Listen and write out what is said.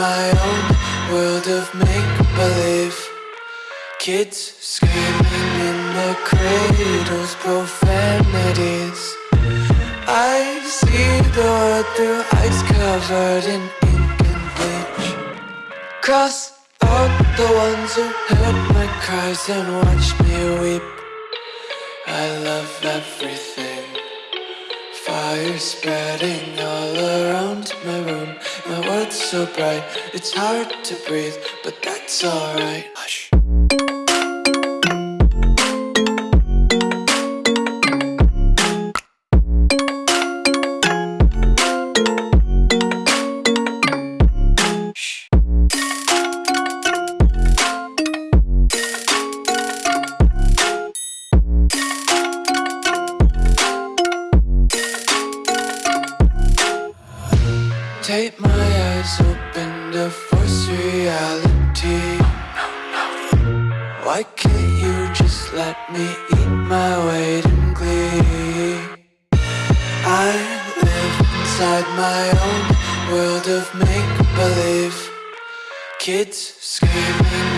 my own world of make-believe. Kids screaming in the cradles, profanities. I see the world through ice covered in ink and bleach. Cross out the ones who heard my cries and watched me weep. I love everything. Fire spreading all my room. My world's so bright, it's hard to breathe But that's alright Take my eyes open to force reality Why can't you just let me eat my weight in glee? I live inside my own world of make-believe Kids screaming